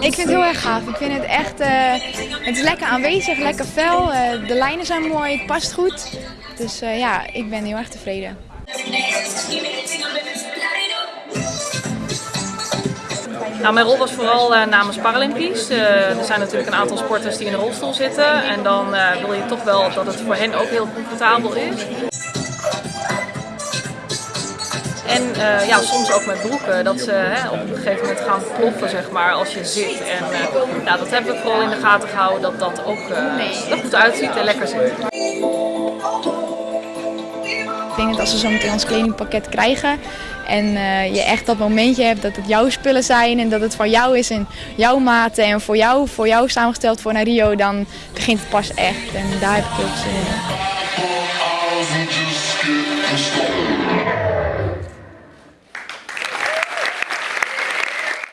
Ik vind het heel erg gaaf. Ik vind het echt, eh, het is lekker aanwezig, lekker fel. Eh, de lijnen zijn mooi, het past goed. Dus eh, ja, ik ben heel erg tevreden. Nou, mijn rol was vooral eh, namens Paralympisch. Eh, er zijn natuurlijk een aantal sporters die in een rolstoel zitten. En dan eh, wil je toch wel dat het voor hen ook heel comfortabel is. En ja, soms ook met broeken, dat ze hè, op een gegeven moment gaan ploffen zeg maar, als je zit. En ja, dat hebben we vooral in de gaten gehouden, dat dat ook er goed uitziet en lekker zit. Ik denk dat als we zo meteen ons kledingpakket krijgen en eh, je echt dat momentje hebt dat het jouw spullen zijn en dat het van jou is en jouw maten en voor jou, voor jou samengesteld voor naar Rio, dan begint het pas echt. En daar heb ik heel veel zin in.